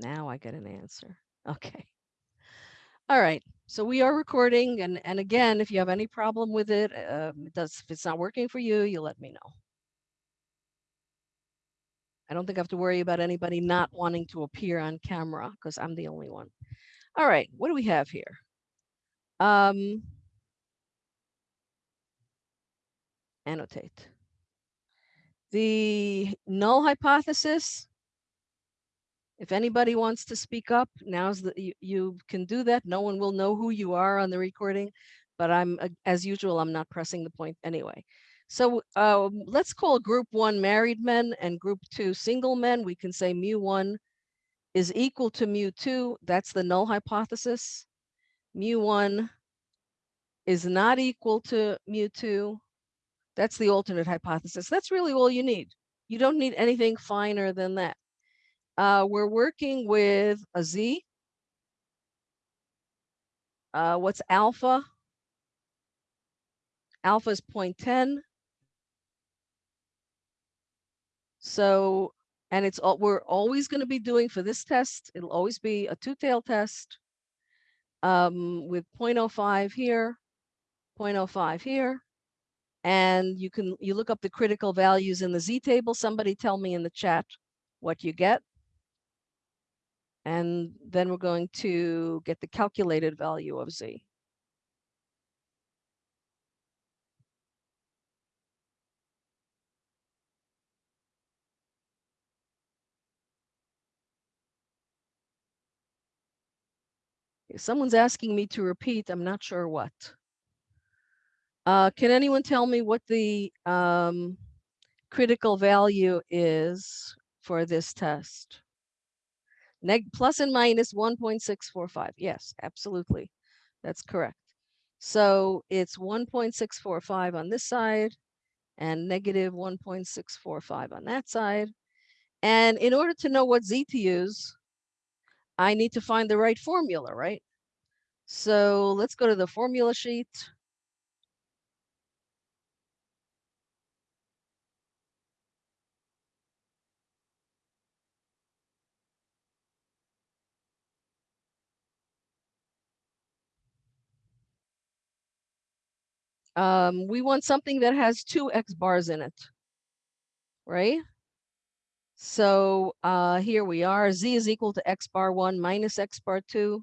Now I get an answer. Okay. All right. So we are recording. And, and again, if you have any problem with it, uh, it does, if it's not working for you, you let me know. I don't think I have to worry about anybody not wanting to appear on camera because I'm the only one. All right. What do we have here? Um, annotate. The null hypothesis if anybody wants to speak up, now's the you, you can do that. No one will know who you are on the recording, but I'm as usual, I'm not pressing the point anyway. So uh, let's call group one married men and group two single men. We can say mu one is equal to mu two. That's the null hypothesis. Mu one is not equal to mu two. That's the alternate hypothesis. That's really all you need. You don't need anything finer than that. Uh, we're working with a Z. Uh, what's alpha? Alpha is 0.10. So, and it's all we're always going to be doing for this test. It'll always be a two-tailed test um, with 0.05 here, 0.05 here. And you can you look up the critical values in the Z table. Somebody tell me in the chat what you get. And then we're going to get the calculated value of z. If someone's asking me to repeat, I'm not sure what. Uh, can anyone tell me what the um, critical value is for this test? Neg plus and minus 1.645. Yes, absolutely. That's correct. So it's 1.645 on this side and negative 1.645 on that side. And in order to know what z to use, I need to find the right formula, right? So let's go to the formula sheet. Um, we want something that has two X bars in it, right? So uh, here we are, Z is equal to X bar one minus X bar two.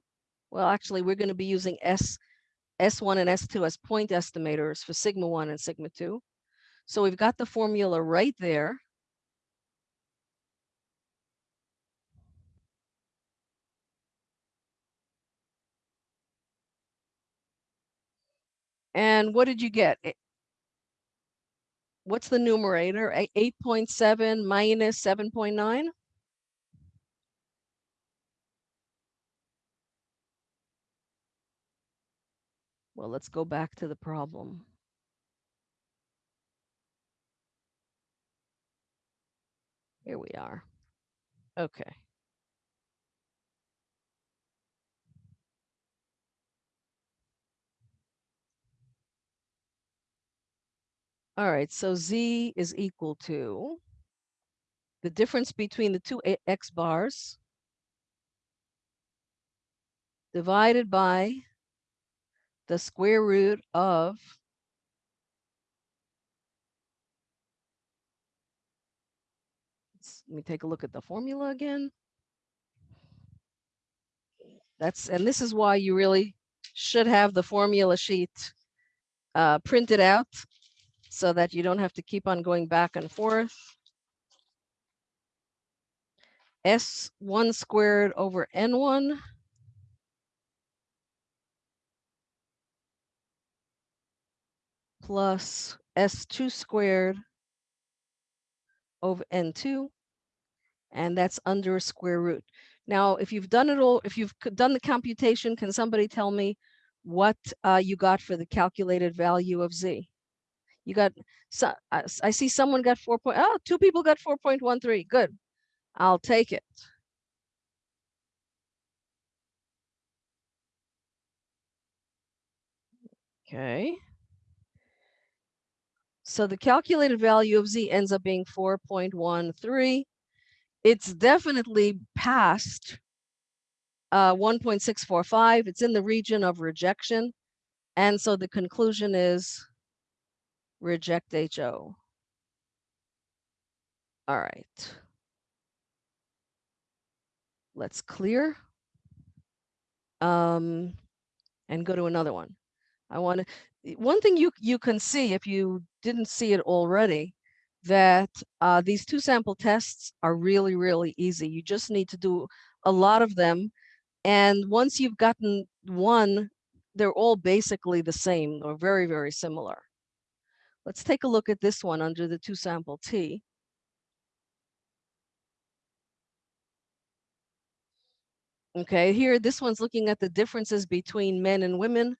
Well, actually, we're going to be using S, S1 and S2 as point estimators for sigma one and sigma two. So we've got the formula right there. And what did you get? What's the numerator? 8.7 minus 7.9? Well, let's go back to the problem. Here we are. Okay. All right, so z is equal to the difference between the two x bars divided by the square root of let me take a look at the formula again. That's and this is why you really should have the formula sheet uh, printed out so that you don't have to keep on going back and forth. S1 squared over N1 plus S2 squared over N2, and that's under a square root. Now, if you've done it all, if you've done the computation, can somebody tell me what uh, you got for the calculated value of Z? You got, so, I see someone got 4. Point, oh, two people got 4.13. Good. I'll take it. Okay. So the calculated value of Z ends up being 4.13. It's definitely past uh, 1.645. It's in the region of rejection. And so the conclusion is reject HO. All right. Let's clear. Um, and go to another one. I want to, one thing you, you can see if you didn't see it already, that uh, these two sample tests are really, really easy. You just need to do a lot of them. And once you've gotten one, they're all basically the same or very, very similar. Let's take a look at this one under the two sample T. Okay, here, this one's looking at the differences between men and women.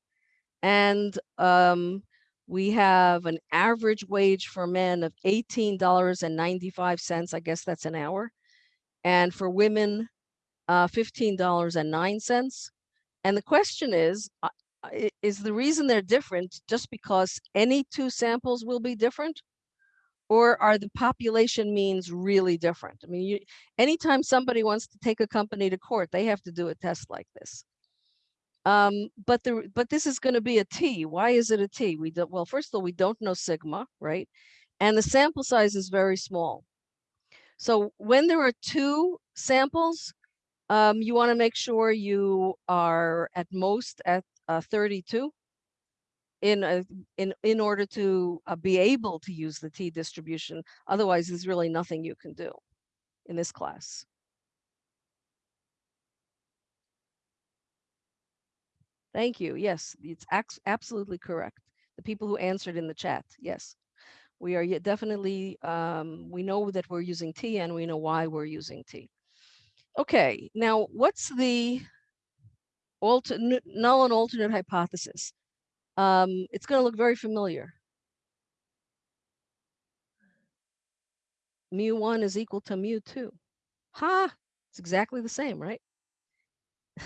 And um, we have an average wage for men of $18.95. I guess that's an hour. And for women, uh, $15.09. And the question is, uh, is the reason they're different just because any two samples will be different? Or are the population means really different? I mean, you, anytime somebody wants to take a company to court, they have to do a test like this. Um, but the but this is going to be a T. Why is it a T? We don't well, first of all, we don't know sigma, right? And the sample size is very small. So when there are two samples, um, you want to make sure you are at most at uh, 32 in a, in in order to uh, be able to use the t distribution. Otherwise, there's really nothing you can do in this class. Thank you. Yes, it's absolutely correct. The people who answered in the chat, yes. We are definitely, um, we know that we're using T and we know why we're using T. Okay, now what's the alter null and alternate hypothesis? Um, it's going to look very familiar. Mu1 is equal to mu2. Ha! It's exactly the same, right?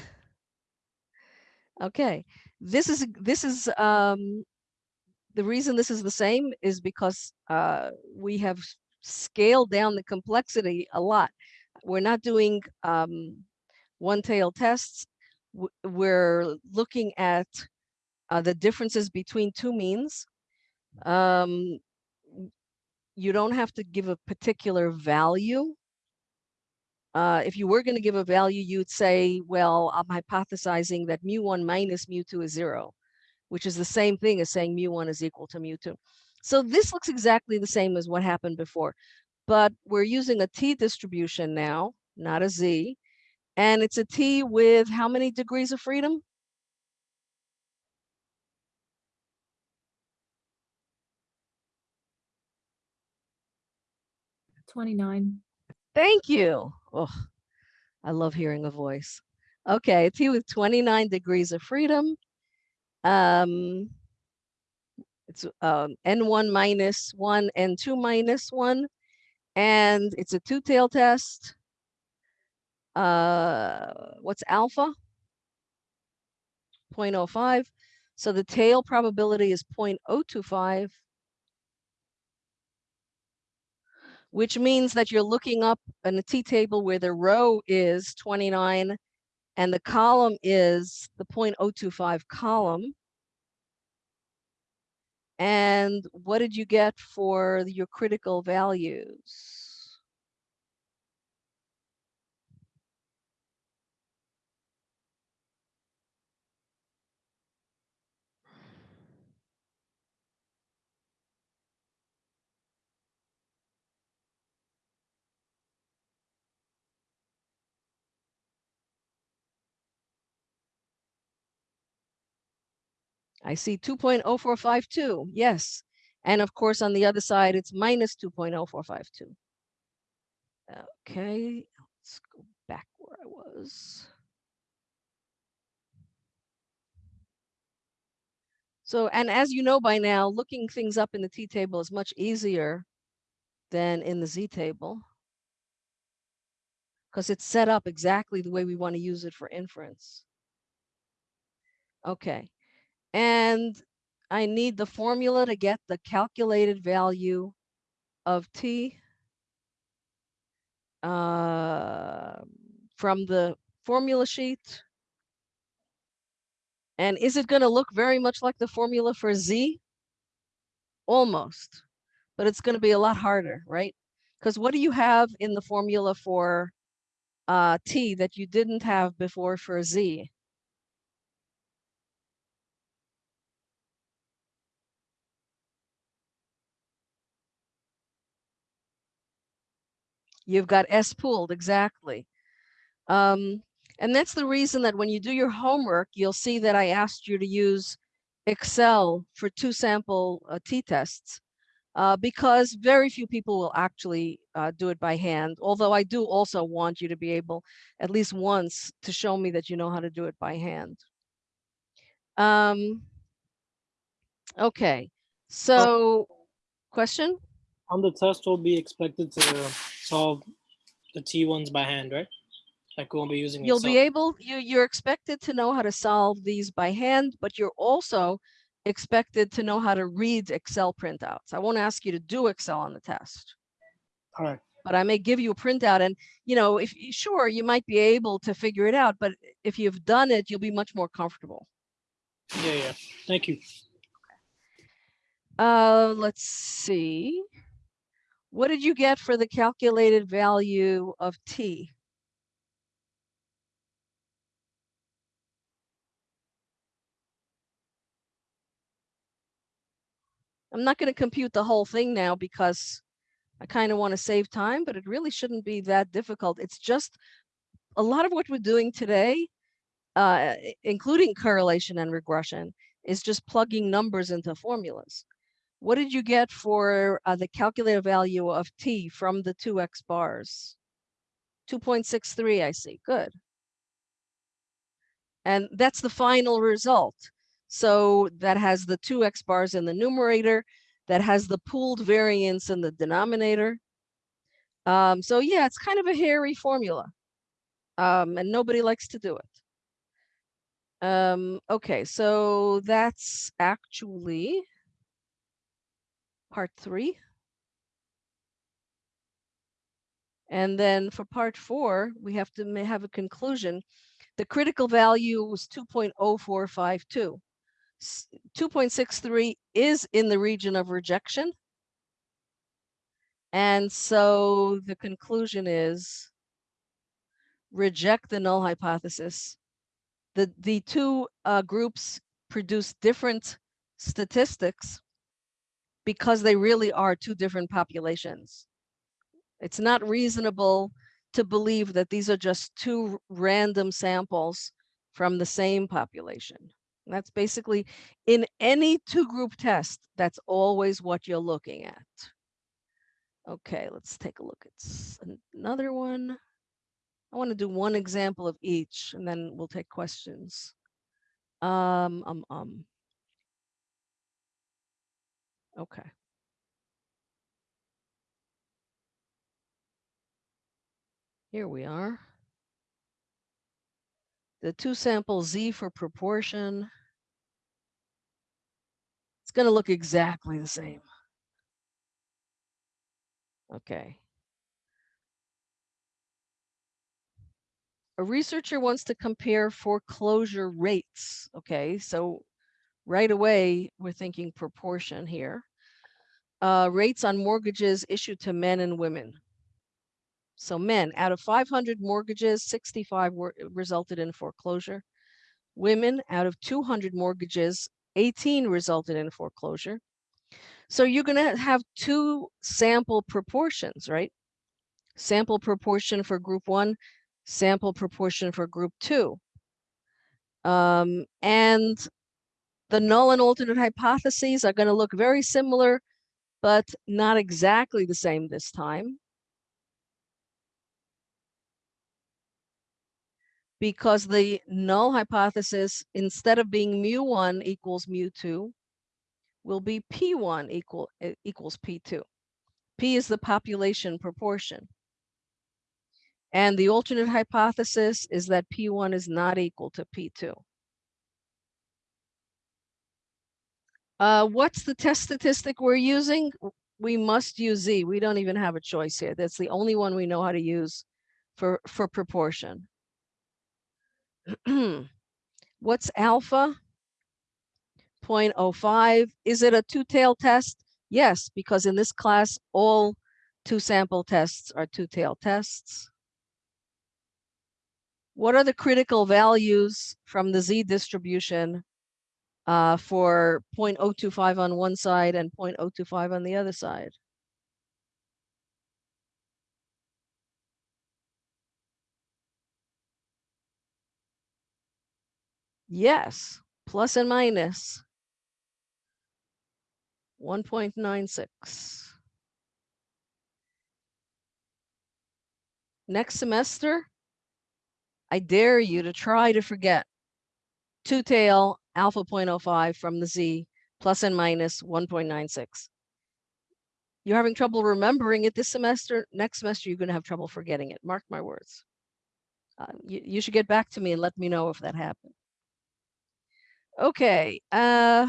okay, this is this is um, the reason this is the same is because uh, we have scaled down the complexity a lot. We're not doing um, one-tail tests. We're looking at uh, the differences between two means. Um, you don't have to give a particular value. Uh, if you were going to give a value, you'd say, well, I'm hypothesizing that mu1 minus mu2 is zero, which is the same thing as saying mu1 is equal to mu2. So this looks exactly the same as what happened before, but we're using a t distribution now, not a z, and it's a t with how many degrees of freedom? 29. Thank you. Oh, I love hearing a voice. Okay, T with 29 degrees of freedom. Um, it's um, N1 minus 1, N2 minus 1. And it's a two-tail test. Uh, what's alpha? 0.05. So the tail probability is 0.025. which means that you're looking up in a t-table where the row is 29 and the column is the 0.025 column. And what did you get for your critical values? I see 2.0452, yes. And of course, on the other side, it's minus 2.0452. Okay, let's go back where I was. So, and as you know by now, looking things up in the t-table is much easier than in the z-table because it's set up exactly the way we want to use it for inference. Okay, and I need the formula to get the calculated value of t uh, from the formula sheet? And is it going to look very much like the formula for Z? Almost, but it's going to be a lot harder, right? Because what do you have in the formula for uh, T that you didn't have before for Z? You've got S pooled, exactly. Um, and that's the reason that when you do your homework, you'll see that I asked you to use Excel for two sample uh, t-tests uh, because very few people will actually uh, do it by hand. Although I do also want you to be able at least once to show me that you know how to do it by hand. Um, okay, so question? On the test, we'll be expected to solve the T ones by hand, right? Like we won't be using You'll Excel. be able, you, you're expected to know how to solve these by hand, but you're also expected to know how to read Excel printouts. I won't ask you to do Excel on the test, All right. but I may give you a printout and, you know, if sure, you might be able to figure it out, but if you've done it, you'll be much more comfortable. Yeah, yeah. Thank you. Uh, let's see. What did you get for the calculated value of T? I'm not going to compute the whole thing now because I kind of want to save time, but it really shouldn't be that difficult. It's just a lot of what we're doing today, uh, including correlation and regression, is just plugging numbers into formulas. What did you get for uh, the calculated value of t from the two x bars? 2.63, I see. Good. And that's the final result. So that has the two x bars in the numerator, that has the pooled variance in the denominator. Um, so yeah, it's kind of a hairy formula. Um, and nobody likes to do it. Um, okay, so that's actually part three. And then for part four, we have to have a conclusion. The critical value was 2.0452. 2.63 is in the region of rejection. And so the conclusion is reject the null hypothesis. The, the two uh, groups produce different statistics because they really are two different populations. It's not reasonable to believe that these are just two random samples from the same population. That's basically in any two group test, that's always what you're looking at. Okay, let's take a look at another one. I want to do one example of each and then we'll take questions. Um, um, um. Okay. Here we are. The two sample Z for proportion. It's going to look exactly the same. Okay. A researcher wants to compare foreclosure rates. Okay, so right away, we're thinking proportion here. Uh, rates on mortgages issued to men and women. So men, out of 500 mortgages, 65 were resulted in foreclosure. Women, out of 200 mortgages, 18 resulted in foreclosure. So you're going to have two sample proportions, right? Sample proportion for group one, sample proportion for group two. Um, and the null and alternate hypotheses are going to look very similar, but not exactly the same this time. because the null hypothesis, instead of being mu1 equals mu2, will be p1 equal equals p2. p is the population proportion. And the alternate hypothesis is that p1 is not equal to p2. Uh, what's the test statistic we're using? We must use z. We don't even have a choice here. That's the only one we know how to use for, for proportion. What's alpha? 0.05. Is it a two-tailed test? Yes, because in this class, all two sample tests are two-tailed tests. What are the critical values from the z distribution uh, for 0.025 on one side and 0.025 on the other side? Yes, plus and minus 1.96. Next semester, I dare you to try to forget two-tail alpha 0.05 from the z plus and minus 1.96. You're having trouble remembering it this semester. Next semester, you're going to have trouble forgetting it. Mark my words. Uh, you, you should get back to me and let me know if that happened. Okay. Uh,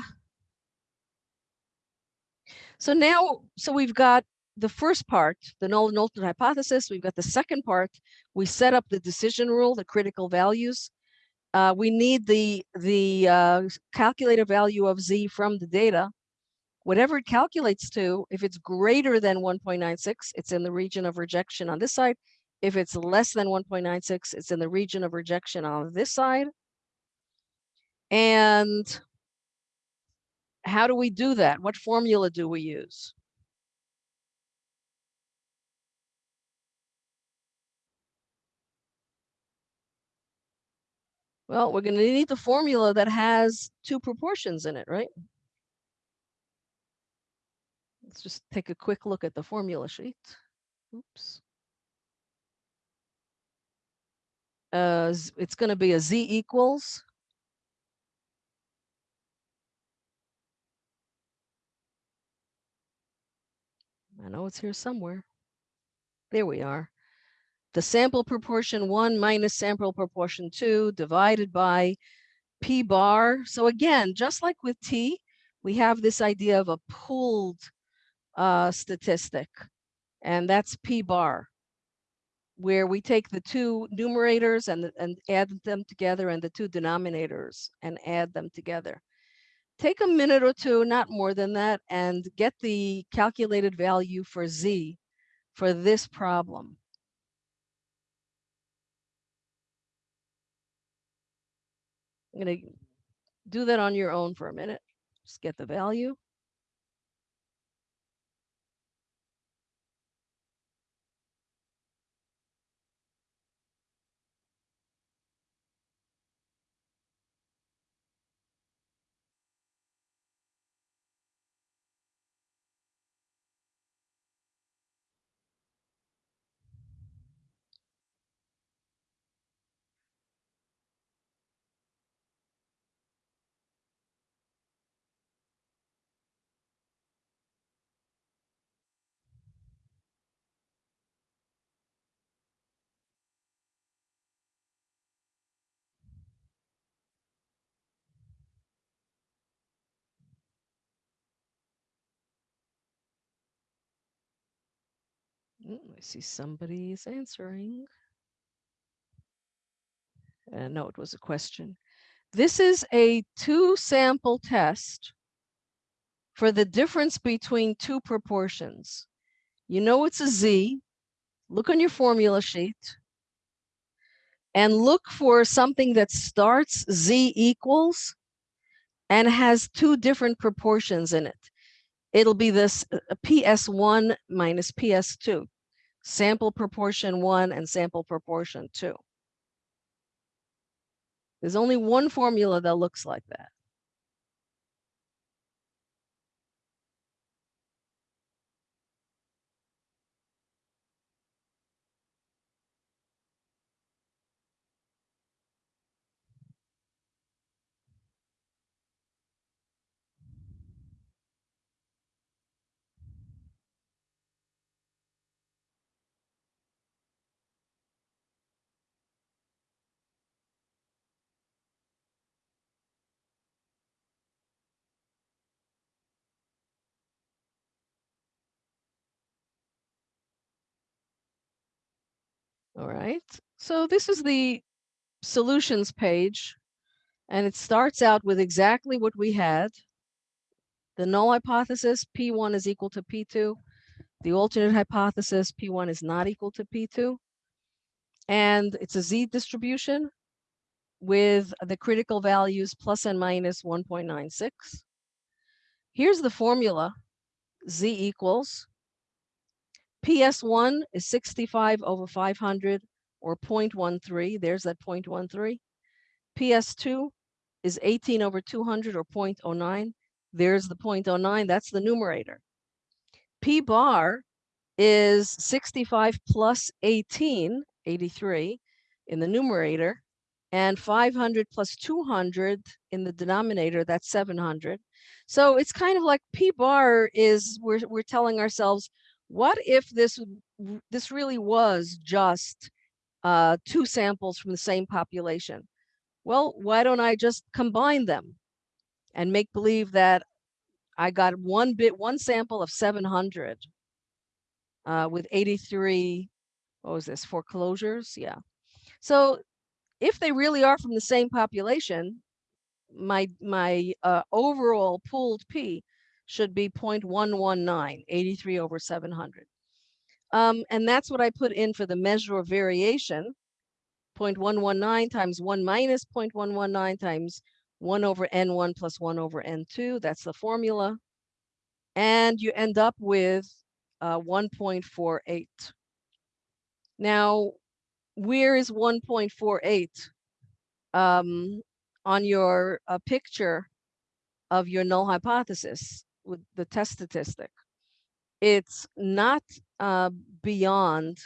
so now, so we've got the first part, the null Knowlton hypothesis. We've got the second part. We set up the decision rule, the critical values. Uh, we need the the uh, calculated value of z from the data. Whatever it calculates to, if it's greater than 1.96, it's in the region of rejection on this side. If it's less than 1.96, it's in the region of rejection on this side. And how do we do that? What formula do we use? Well, we're going to need the formula that has two proportions in it, right? Let's just take a quick look at the formula sheet. Oops. Uh, it's going to be a z equals I know it's here somewhere. There we are. The sample proportion one minus sample proportion two divided by P bar. So again, just like with T, we have this idea of a pooled uh, statistic, and that's P bar, where we take the two numerators and, and add them together and the two denominators and add them together take a minute or two, not more than that, and get the calculated value for Z for this problem. I'm going to do that on your own for a minute. Just get the value. I see somebody is answering. Uh, no, it was a question. This is a two sample test for the difference between two proportions. You know it's a Z. Look on your formula sheet and look for something that starts Z equals and has two different proportions in it. It'll be this uh, PS1 minus PS2 sample proportion one and sample proportion two. There's only one formula that looks like that. All right. So this is the solutions page and it starts out with exactly what we had. The null hypothesis, P1 is equal to P2. The alternate hypothesis, P1 is not equal to P2. And it's a Z distribution with the critical values plus and minus 1.96. Here's the formula, Z equals PS1 is 65 over 500 or 0.13. There's that 0.13. PS2 is 18 over 200 or 0.09. There's the 0.09. That's the numerator. P bar is 65 plus 18, 83 in the numerator, and 500 plus 200 in the denominator, that's 700. So it's kind of like P bar is, we're, we're telling ourselves, what if this, this really was just uh, two samples from the same population? Well, why don't I just combine them and make believe that I got one bit, one sample of 700 uh, with 83, what was this, foreclosures? Yeah. So if they really are from the same population, my my uh, overall pooled P should be 0.119, 83 over 700. Um, and that's what I put in for the measure of variation, 0.119 times 1 minus 0.119 times 1 over n1 plus 1 over n2. That's the formula. And you end up with uh, 1.48. Now, where is 1.48 um, on your uh, picture of your null hypothesis with the test statistic? It's not uh, beyond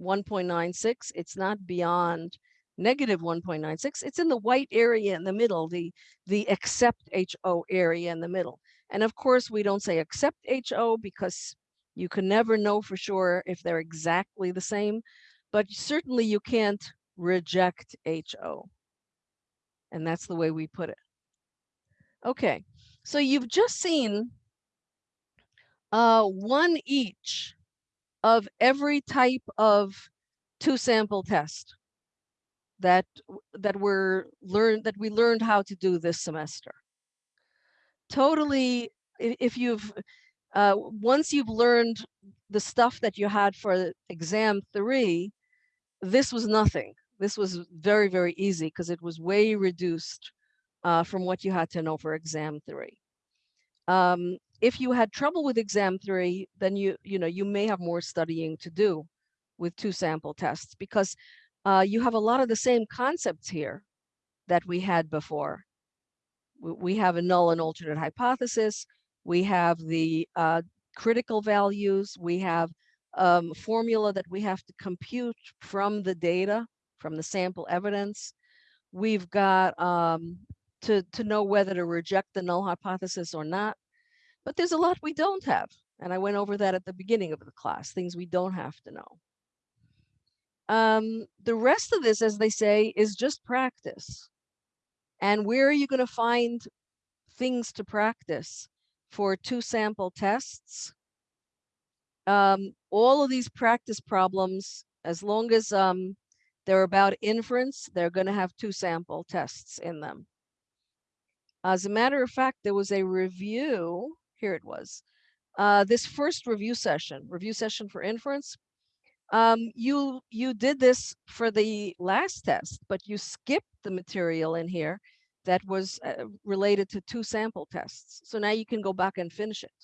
1.96. It's not beyond negative 1.96. It's in the white area in the middle, the, the except HO area in the middle. And of course, we don't say except HO because you can never know for sure if they're exactly the same, but certainly you can't reject HO. And that's the way we put it. Okay, so you've just seen uh, one each of every type of two sample test that that were learned that we learned how to do this semester. Totally, if you've uh, once you've learned the stuff that you had for exam three, this was nothing. This was very, very easy because it was way reduced uh, from what you had to know for exam three. Um, if you had trouble with exam three, then you, you know, you may have more studying to do with two sample tests because uh, you have a lot of the same concepts here that we had before. We have a null and alternate hypothesis. We have the uh, critical values. We have um, formula that we have to compute from the data, from the sample evidence. We've got um, to, to know whether to reject the null hypothesis or not. But there's a lot we don't have. And I went over that at the beginning of the class, things we don't have to know. Um, the rest of this, as they say, is just practice. And where are you going to find things to practice for two sample tests? Um, all of these practice problems, as long as um, they're about inference, they're going to have two sample tests in them. As a matter of fact, there was a review here it was. Uh, this first review session, review session for inference, um, you you did this for the last test, but you skipped the material in here that was uh, related to two sample tests. So now you can go back and finish it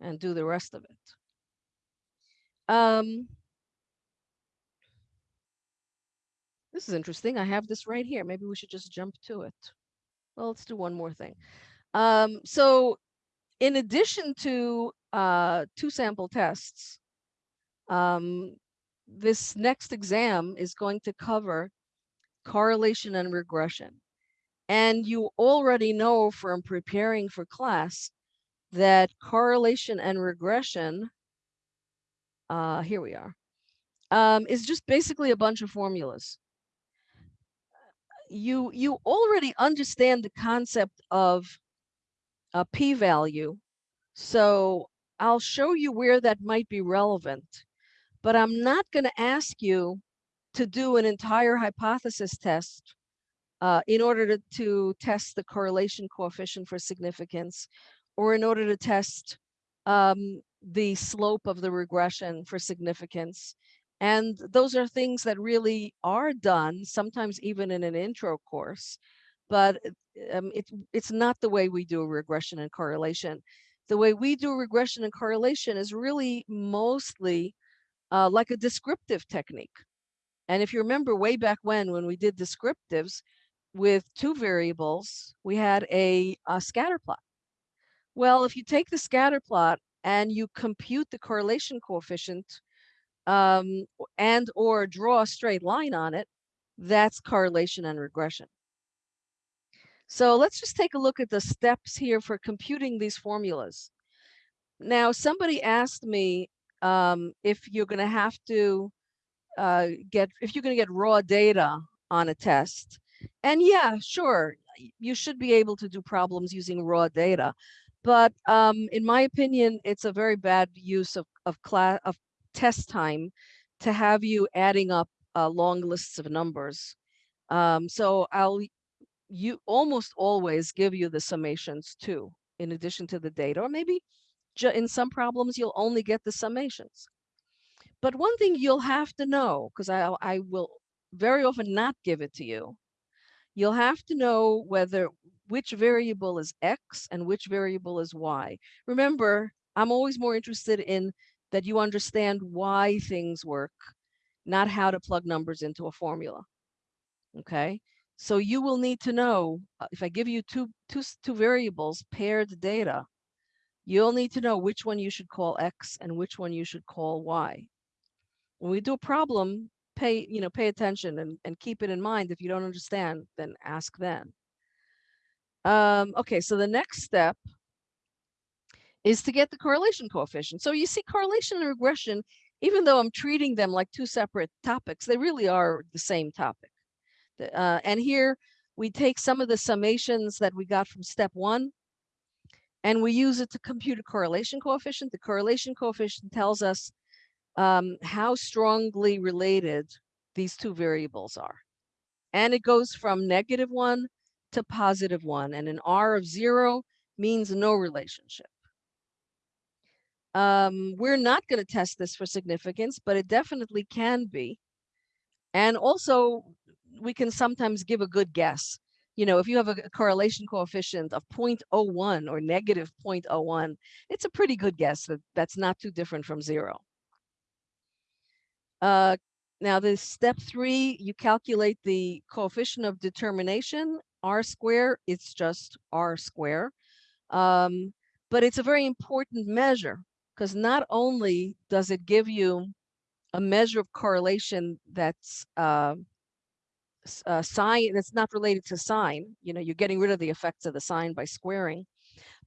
and do the rest of it. Um, this is interesting. I have this right here. Maybe we should just jump to it. Well, let's do one more thing. Um, so in addition to uh, two sample tests, um, this next exam is going to cover correlation and regression. And you already know from preparing for class that correlation and regression, uh, here we are, um, is just basically a bunch of formulas. You, you already understand the concept of a p-value. So I'll show you where that might be relevant, but I'm not going to ask you to do an entire hypothesis test uh, in order to, to test the correlation coefficient for significance, or in order to test um, the slope of the regression for significance. And those are things that really are done, sometimes even in an intro course, but um, it, it's not the way we do regression and correlation. The way we do regression and correlation is really mostly uh, like a descriptive technique. And if you remember way back when, when we did descriptives with two variables, we had a, a scatter plot. Well, if you take the scatter plot and you compute the correlation coefficient um, and or draw a straight line on it, that's correlation and regression. So let's just take a look at the steps here for computing these formulas. Now, somebody asked me um, if you're going to have to uh, get, if you're going to get raw data on a test. And yeah, sure, you should be able to do problems using raw data. But um, in my opinion, it's a very bad use of, of, class, of test time to have you adding up uh, long lists of numbers. Um, so I'll you almost always give you the summations too, in addition to the data, or maybe in some problems you'll only get the summations. But one thing you'll have to know, because I, I will very often not give it to you, you'll have to know whether which variable is X and which variable is Y. Remember, I'm always more interested in that you understand why things work, not how to plug numbers into a formula. Okay, so you will need to know, uh, if I give you two, two, two variables, paired data, you'll need to know which one you should call X and which one you should call Y. When we do a problem, pay, you know, pay attention and, and keep it in mind. If you don't understand, then ask then. Um, okay, so the next step is to get the correlation coefficient. So you see correlation and regression, even though I'm treating them like two separate topics, they really are the same topic. Uh, and here we take some of the summations that we got from step one, and we use it to compute a correlation coefficient. The correlation coefficient tells us um, how strongly related these two variables are. And it goes from negative one to positive one. And an R of zero means no relationship. Um, we're not going to test this for significance, but it definitely can be. And also, we can sometimes give a good guess. You know, if you have a correlation coefficient of 0.01 or negative 0.01, it's a pretty good guess that that's not too different from zero. Uh, now the step three, you calculate the coefficient of determination, R square, it's just R square. Um, but it's a very important measure because not only does it give you a measure of correlation that's uh, uh, sign that's not related to sign, you know, you're getting rid of the effects of the sign by squaring,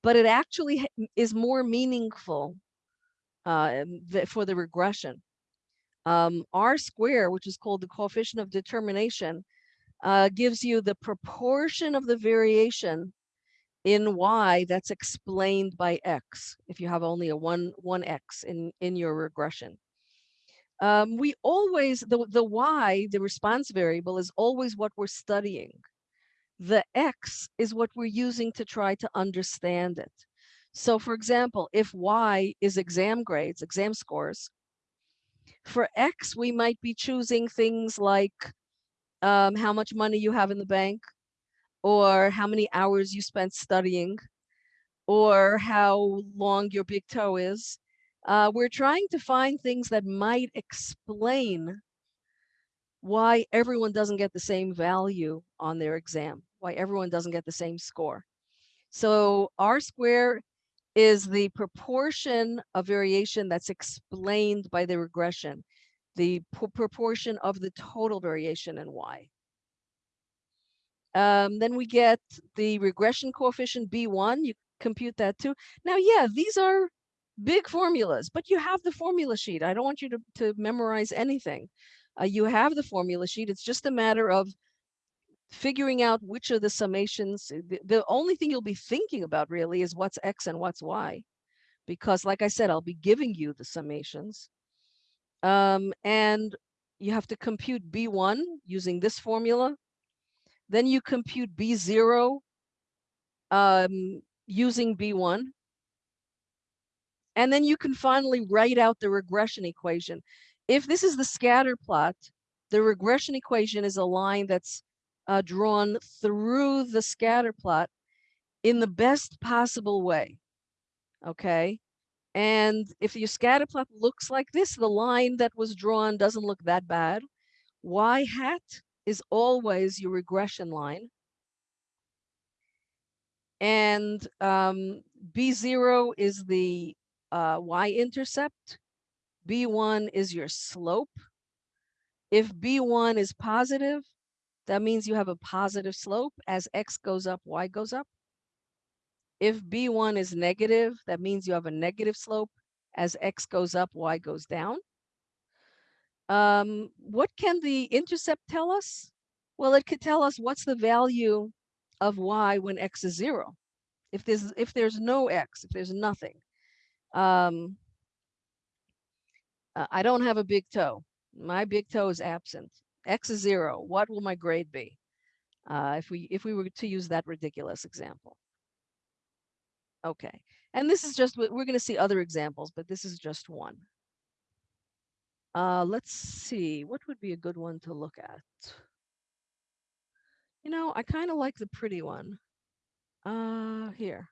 but it actually is more meaningful uh, for the regression. Um, R square, which is called the coefficient of determination, uh, gives you the proportion of the variation in Y that's explained by X, if you have only a one, one X in, in your regression. Um, we always, the, the Y, the response variable, is always what we're studying. The X is what we're using to try to understand it. So for example, if Y is exam grades, exam scores, for X, we might be choosing things like um, how much money you have in the bank, or how many hours you spent studying, or how long your big toe is. Uh, we're trying to find things that might explain why everyone doesn't get the same value on their exam, why everyone doesn't get the same score. So R square is the proportion of variation that's explained by the regression, the proportion of the total variation in Y. Um, then we get the regression coefficient B1, you compute that too. Now, yeah, these are big formulas, but you have the formula sheet. I don't want you to, to memorize anything. Uh, you have the formula sheet. It's just a matter of figuring out which of the summations, the, the only thing you'll be thinking about really is what's X and what's Y. Because like I said, I'll be giving you the summations. Um, and you have to compute B1 using this formula. Then you compute B0 um, using B1. And then you can finally write out the regression equation. If this is the scatter plot, the regression equation is a line that's uh, drawn through the scatter plot in the best possible way. Okay. And if your scatter plot looks like this, the line that was drawn doesn't look that bad. Y hat is always your regression line. And um, B0 is the uh, y-intercept. B1 is your slope. If B1 is positive, that means you have a positive slope. As x goes up, y goes up. If B1 is negative, that means you have a negative slope. As x goes up, y goes down. Um, what can the intercept tell us? Well, it could tell us what's the value of y when x is zero. If there's if there's no x, if there's nothing. Um, I don't have a big toe. My big toe is absent. X is zero. What will my grade be? Uh, if we if we were to use that ridiculous example. Okay, and this is just we're going to see other examples, but this is just one. Uh, let's see, what would be a good one to look at? You know, I kind of like the pretty one. Uh, here.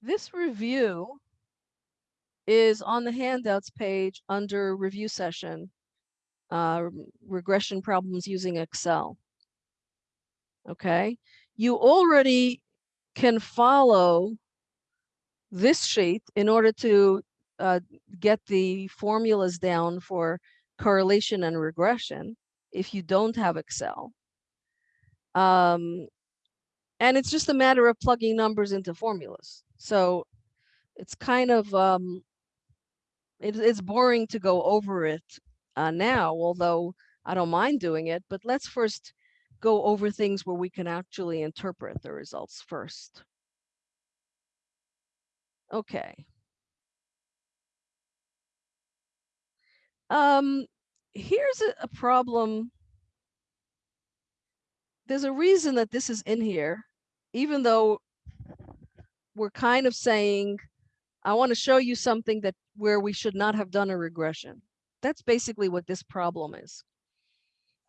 This review is on the handouts page under review session, uh, regression problems using Excel. Okay, you already can follow this sheet in order to uh, get the formulas down for correlation and regression if you don't have Excel. Um, and it's just a matter of plugging numbers into formulas. So it's kind of, um, it, it's boring to go over it uh, now, although I don't mind doing it, but let's first go over things where we can actually interpret the results first. Okay. Um, here's a, a problem. There's a reason that this is in here, even though we're kind of saying, I want to show you something that where we should not have done a regression. That's basically what this problem is.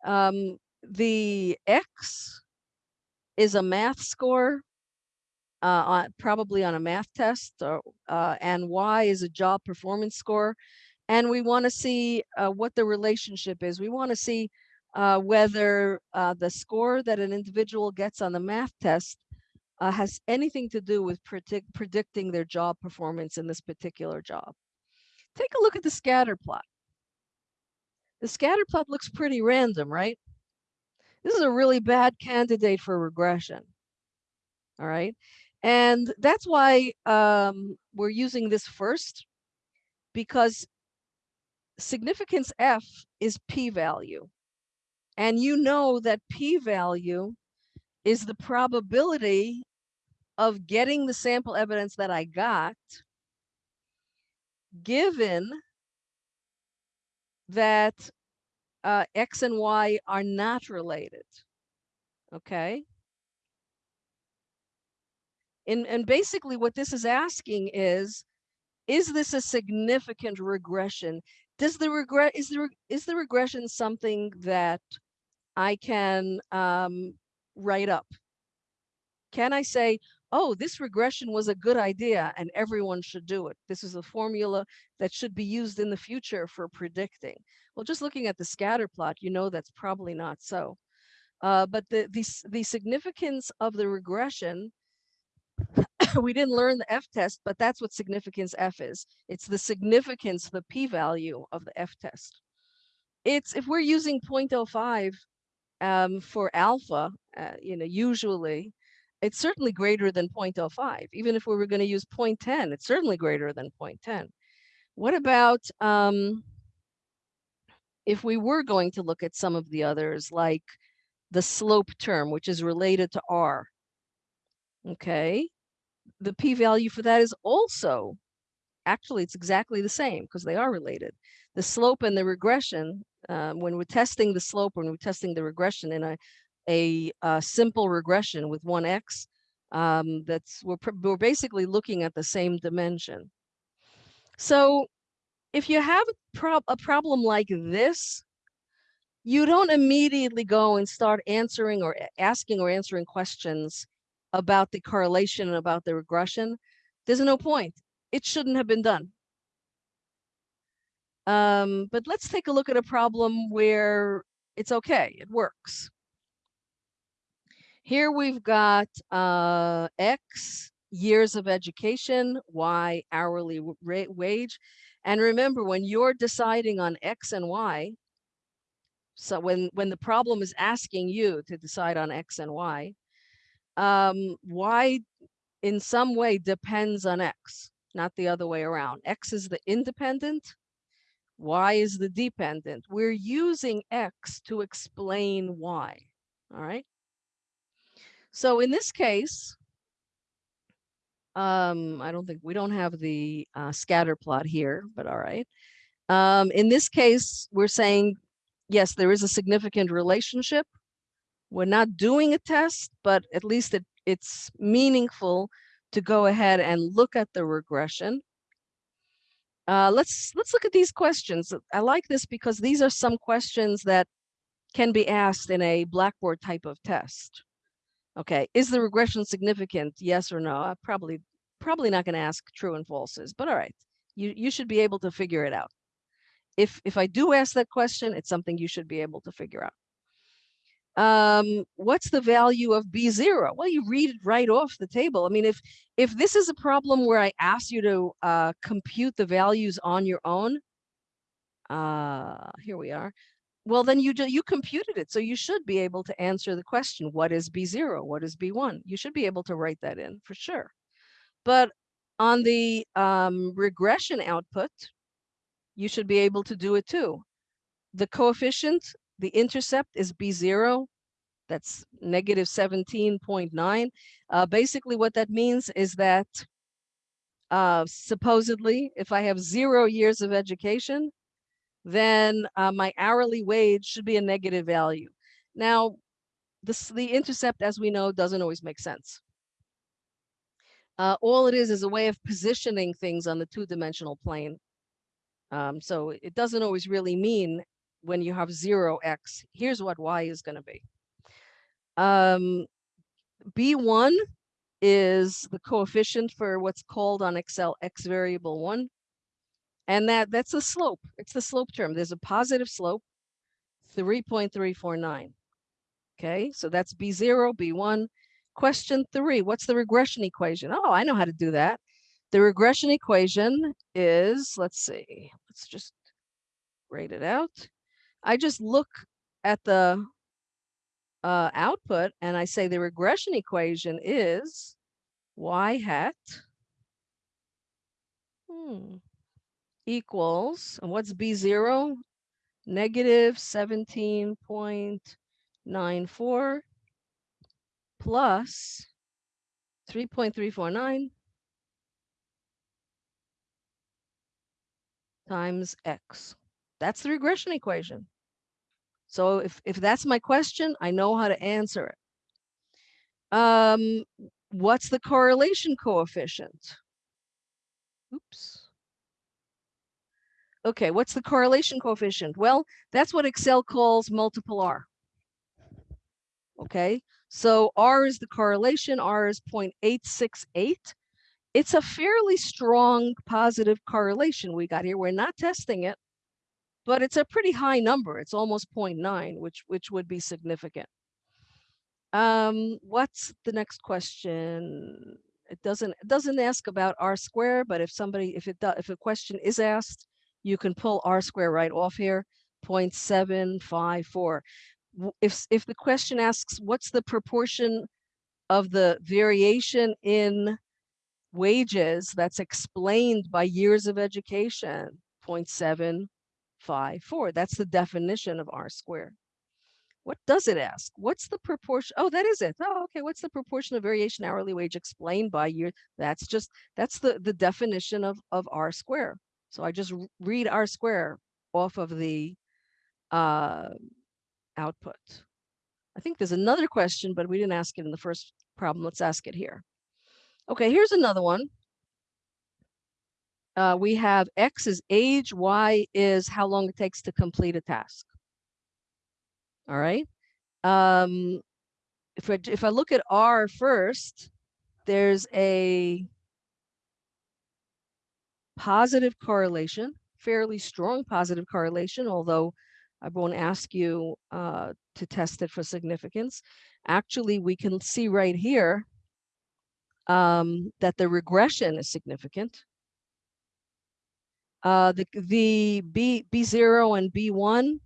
Um, the X is a math score, uh, on, probably on a math test, or, uh, and Y is a job performance score and we want to see uh, what the relationship is. We want to see uh, whether uh, the score that an individual gets on the math test uh, has anything to do with predict predicting their job performance in this particular job. Take a look at the scatter plot. The scatter plot looks pretty random, right? This is a really bad candidate for regression. All right. And that's why um, we're using this first, because significance F is p-value. And you know that p-value is the probability of getting the sample evidence that I got given that uh, X and Y are not related. Okay. And, and basically what this is asking is, is this a significant regression? Does the regret is the is the regression something that I can um, write up? Can I say, oh, this regression was a good idea and everyone should do it. This is a formula that should be used in the future for predicting. Well, just looking at the scatter plot, you know that's probably not so. Uh, but the, the, the significance of the regression we didn't learn the F test, but that's what significance F is. It's the significance, the p-value of the F test. It's if we're using 0.05 um, for alpha, uh, you know, usually it's certainly greater than 0.05. Even if we were going to use 0.10, it's certainly greater than 0.10. What about um, if we were going to look at some of the others, like the slope term, which is related to R? Okay, the p-value for that is also actually, it's exactly the same because they are related. The slope and the regression, uh, when we're testing the slope, when we're testing the regression in a, a, uh simple regression with one x, um, that's we're, we're basically looking at the same dimension. So if you have a, prob- a problem like this, you don't immediately go and start answering or asking or answering questions about the correlation and about the regression. There's no point. It shouldn't have been done. Um, but let's take a look at a problem where it's okay, it works. Here we've got uh, X years of education, Y hourly rate wage. And remember, when you're deciding on X and Y, so when, when the problem is asking you to decide on X and Y, um, Y in some way depends on X, not the other way around. X is the independent, Y is the dependent. We're using X to explain Y, all right? So in this case, um, I don't think, we don't have the uh, scatter plot here, but all right. Um, in this case, we're saying, yes, there is a significant relationship. We're not doing a test, but at least it, it's meaningful to go ahead and look at the regression. Uh, let's let's look at these questions. I like this because these are some questions that can be asked in a Blackboard type of test. Okay, is the regression significant? Yes or no? I probably probably not going to ask true and falses, but all right, you you should be able to figure it out. If if I do ask that question, it's something you should be able to figure out. Um, what's the value of B zero? Well, you read it right off the table. I mean, if if this is a problem where I ask you to uh, compute the values on your own, uh, here we are. Well, then you you computed it, so you should be able to answer the question: What is B zero? What is B one? You should be able to write that in for sure. But on the um, regression output, you should be able to do it too. The coefficient, the intercept is B0. That's negative 17.9. Uh, basically, what that means is that uh, supposedly, if I have zero years of education, then uh, my hourly wage should be a negative value. Now, this, the intercept, as we know, doesn't always make sense. Uh, all it is is a way of positioning things on the two-dimensional plane. Um, so it doesn't always really mean when you have zero x, here's what y is going to be. Um, B1 is the coefficient for what's called on Excel x variable 1. And that that's the slope. It's the slope term. There's a positive slope, 3.349. Okay, so that's B0, B1. Question three, what's the regression equation? Oh, I know how to do that. The regression equation is, let's see, let's just write it out. I just look at the uh, output and I say the regression equation is y hat hmm, equals, and what's B0? Negative 17.94 plus 3.349 times x. That's the regression equation. So if, if that's my question, I know how to answer it. Um, what's the correlation coefficient? Oops. Okay, what's the correlation coefficient? Well, that's what Excel calls multiple R. Okay, so R is the correlation, R is 0.868. It's a fairly strong positive correlation we got here. We're not testing it, but it's a pretty high number. It's almost 0.9, which which would be significant. Um, what's the next question? It doesn't it doesn't ask about R square, but if somebody if it does if a question is asked, you can pull R square right off here, 0.754. W- If if the question asks what's the proportion of the variation in wages that's explained by years of education, 0.754. That's the definition of R squared. What does it ask? What's the proportion? Oh, that is it. Oh, okay. What's the proportion of variation hourly wage explained by year? That's just, that's the, the definition of, of R square. So I just read R square off of the uh, output. I think there's another question, but we didn't ask it in the first problem. Let's ask it here. Okay, here's another one. Uh, we have X is age, Y is how long it takes to complete a task. All right. Um, if I, if I look at R first, there's a positive correlation, fairly strong positive correlation, although I won't ask you uh, to test it for significance. Actually, we can see right here um, that the regression is significant. Uh, the the B B0 and B1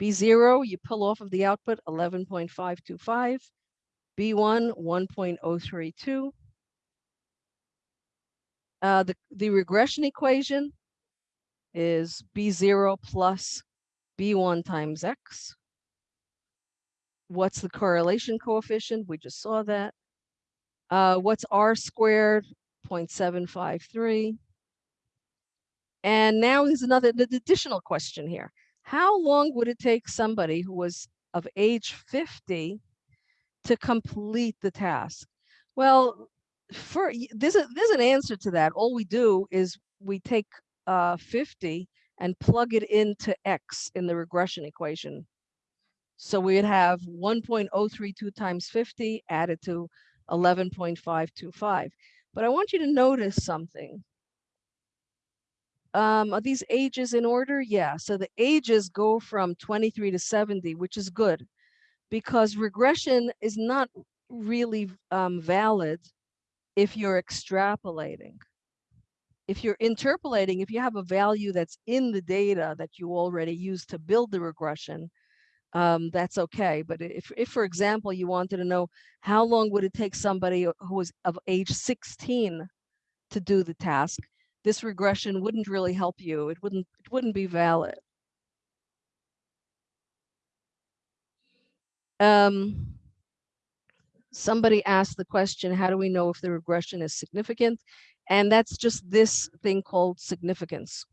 B0, you pull off of the output 11.525, B1, 1.032. Uh, the, the regression equation is B0 plus B1 times X. What's the correlation coefficient? We just saw that. Uh, what's R squared? 0.753. And now there's another the additional question here. How long would it take somebody who was of age 50 to complete the task? Well, for there's a there's an answer to that. All we do is we take uh, 50 and plug it into x in the regression equation. So we'd have 1.032 times 50 added to 11.525. But I want you to notice something. Um, are these ages in order? Yeah, so the ages go from 23 to 70, which is good because regression is not really um, valid if you're extrapolating. If you're interpolating, if you have a value that's in the data that you already used to build the regression, um, that's okay. But if, if, for example, you wanted to know how long would it take somebody who was of age 16 to do the task, this regression wouldn't really help you. It wouldn't, it wouldn't be valid. Um, somebody asked the question, how do we know if the regression is significant? And that's just this thing called significance.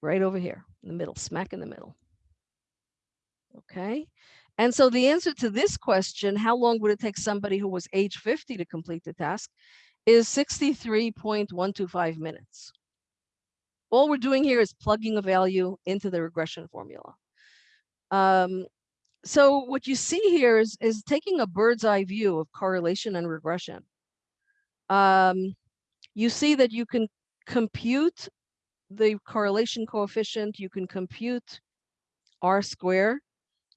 Right over here in the middle, smack in the middle. Okay. And so the answer to this question, how long would it take somebody who was age 50 to complete the task? Is 63.125 minutes. All we're doing here is plugging a value into the regression formula. Um, so what you see here is, is taking a bird's eye view of correlation and regression. Um, you see that you can compute the correlation coefficient, you can compute R square,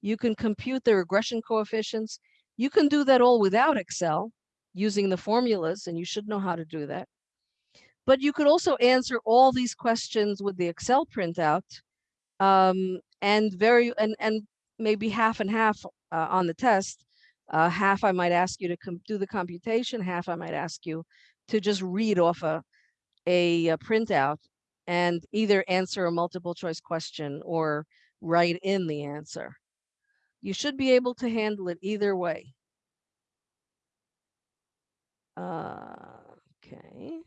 you can compute the regression coefficients. You can do that all without Excel using the formulas, and you should know how to do that. But you could also answer all these questions with the Excel printout um, and very and and maybe half and half uh, on the test. Uh, half I might ask you to do the computation, half I might ask you to just read off a, a, a printout and either answer a multiple choice question or write in the answer. You should be able to handle it either way. Uh, okay.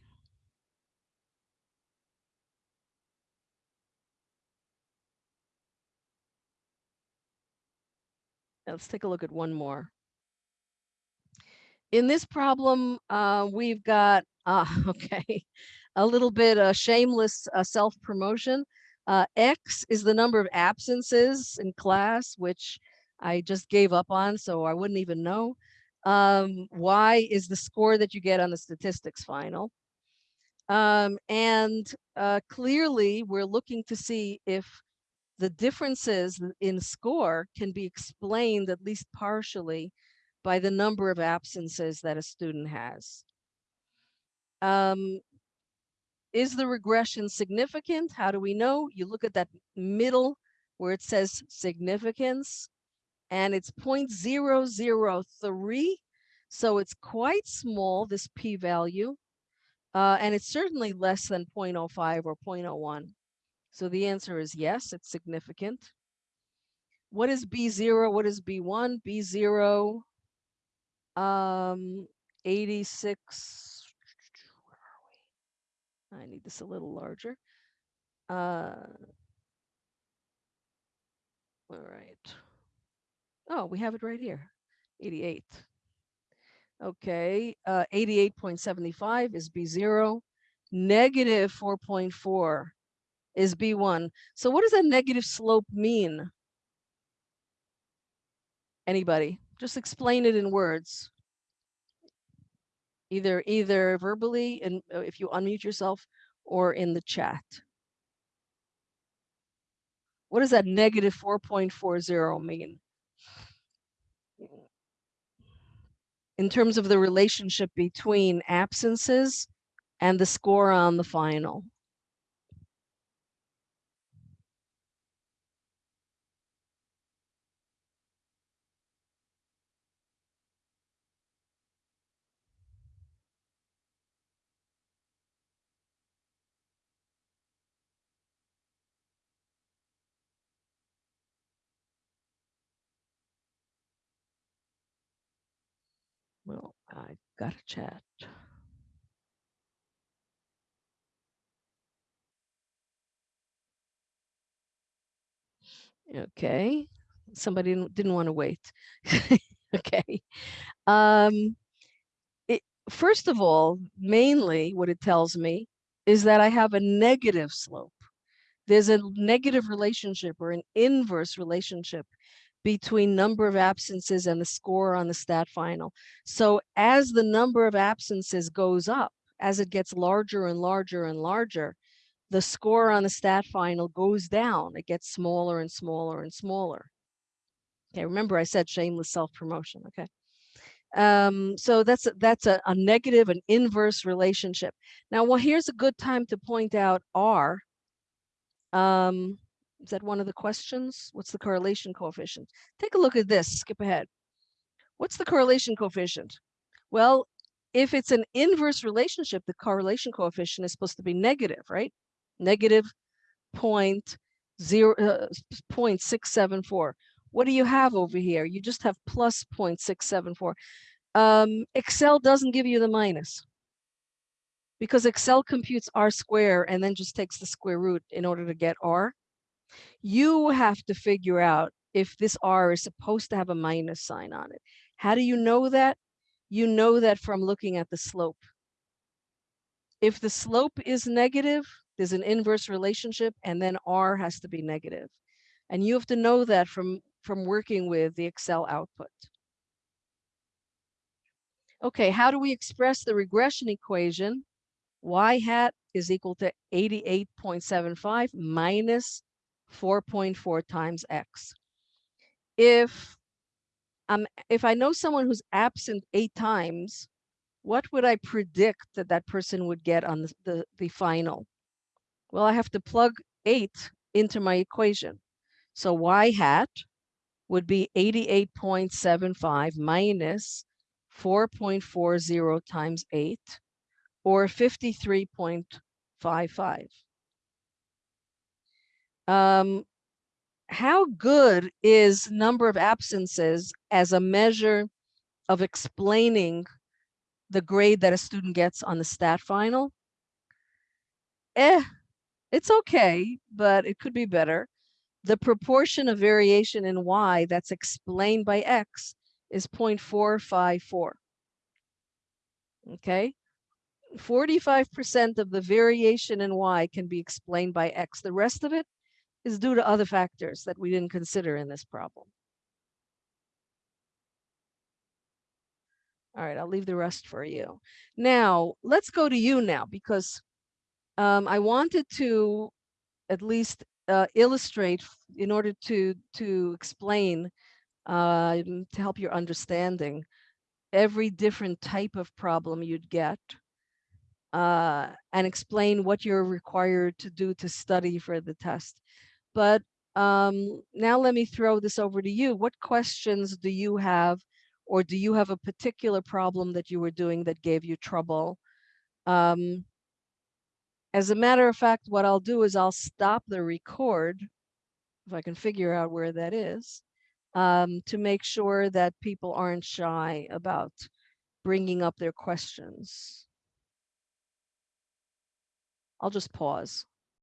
Let's take a look at one more. In this problem, uh, we've got, uh, okay, a little bit of shameless uh, self-promotion. Uh, X is the number of absences in class, which I just gave up on, so I wouldn't even know. Um, y is the score that you get on the statistics final. Um, and uh, clearly, we're looking to see if the differences in score can be explained at least partially by the number of absences that a student has. Um, is the regression significant? How do we know? You look at that middle where it says significance and it's 0.003. So it's quite small, this p-value, uh, and it's certainly less than 0.05 or 0.01. So the answer is yes, it's significant. what is B0? What is B1? B0, um, 86. Where are we? I need this a little larger. Uh, all right. Oh, we have it right here, 88. Okay, uh, 88.75 is B0. Negative 4.4 is B1. So what does that negative slope mean? Anybody? Just explain it in words. Either either verbally and uh, if you unmute yourself or in the chat. What does that negative 4.40 mean? In terms of the relationship between absences and the score on the final. Well, I got a chat. Okay, somebody didn't, didn't want to wait. okay. Um, it, first of all, mainly what it tells me is that I have a negative slope. There's a negative relationship or an inverse relationship between number of absences and the score on the stat final. So as the number of absences goes up, as it gets larger and larger and larger, the score on the stat final goes down. It gets smaller and smaller and smaller. Okay, remember I said shameless self-promotion, okay? Um, so that's, that's a, a negative, an inverse relationship. Now, well, here's a good time to point out R. Um, is that one of the questions? What's the correlation coefficient? Take a look at this, skip ahead. What's the correlation coefficient? Well, if it's an inverse relationship, the correlation coefficient is supposed to be negative, right? Negative point zero, uh, 0.674. What do you have over here? You just have plus 0.674. Um, Excel doesn't give you the minus because Excel computes R square and then just takes the square root in order to get R. You have to figure out if this R is supposed to have a minus sign on it. How do you know that? You know that from looking at the slope. If the slope is negative, there's an inverse relationship and then R has to be negative. And you have to know that from, from working with the Excel output. Okay, how do we express the regression equation? Y hat is equal to 88.75 minus 4.4 times X. If um, if I know someone who's absent eight times, what would I predict that that person would get on the, the, the final? Well, I have to plug eight into my equation. So y hat would be 88.75 minus 4.40 times 8, or 53.55. Um, how good is number of absences as a measure of explaining the grade that a student gets on the stat final? Eh, it's okay, but it could be better. The proportion of variation in Y that's explained by X is 0.454. Okay, 45% of the variation in Y can be explained by X. The rest of it is due to other factors that we didn't consider in this problem. All right, I'll leave the rest for you. Now, let's go to you now because um, I wanted to at least uh, illustrate in order to to explain uh, to help your understanding every different type of problem you'd get uh, and explain what you're required to do to study for the test. But um, now let me throw this over to you. What questions do you have or do you have a particular problem that you were doing that gave you trouble? Um, as a matter of fact, what I'll do is I'll stop the record if I can figure out where that is, um, to make sure that people aren't shy about bringing up their questions. I'll just pause.